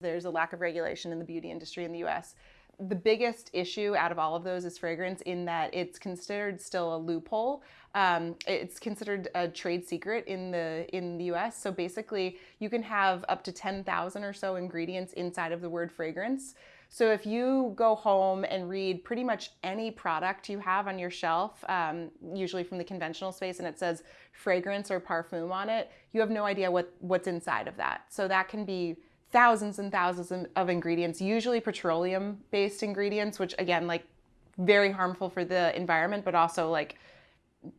There's a lack of regulation in the beauty industry in the US. The biggest issue out of all of those is fragrance, in that it's considered still a loophole. Um, it's considered a trade secret in the in the U.S. So basically, you can have up to ten thousand or so ingredients inside of the word fragrance. So if you go home and read pretty much any product you have on your shelf, um, usually from the conventional space, and it says fragrance or parfum on it, you have no idea what what's inside of that. So that can be thousands and thousands of ingredients, usually petroleum based ingredients, which again, like very harmful for the environment, but also like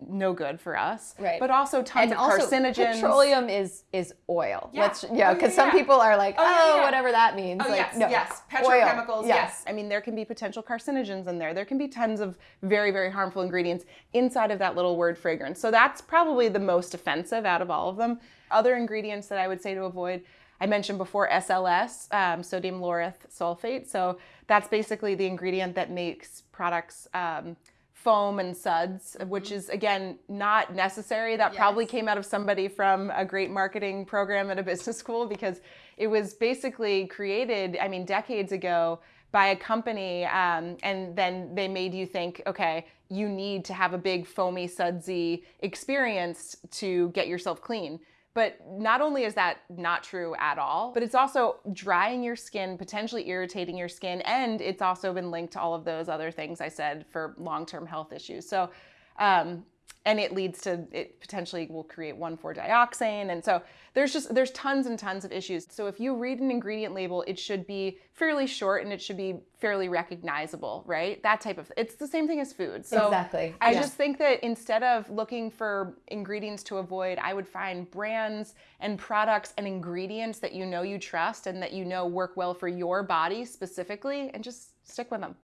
no good for us. Right. But also tons and of also, carcinogens. Petroleum is is oil. Yeah. Let's yeah, Oh, because yeah, some yeah. people are like, Oh, oh, yeah, yeah. whatever that means. Oh like, yes, no, yes. Petrochemicals, Yeah. yes. I mean, there can be potential carcinogens in there. There can be tons of very, very harmful ingredients inside of that little word fragrance. So that's probably the most offensive out of all of them. Other ingredients that I would say to avoid. I mentioned before SLS, um, sodium lauryl sulfate. So that's basically the ingredient that makes products um, foam and suds, which is again not necessary. That probably came out of somebody from a great marketing program at a business school because it was basically created, I mean, decades ago by a company, um, and then they made you think, okay, you need to have a big foamy sudsy experience to get yourself clean. But not only is that not true at all, but it's also drying your skin, potentially irritating your skin, and it's also been linked to all of those other things I said for long-term health issues. So, um, and it leads to it potentially will create 1,4-dioxane, and so there's just there's tons and tons of issues. So if you read an ingredient label, it should be fairly short and it should be fairly recognizable, right? That type of. It's the same thing as food. So Exactly. I Yeah. just think that instead of looking for ingredients to avoid, I would find brands and products and ingredients that you know you trust and that you know work well for your body specifically and just stick with them.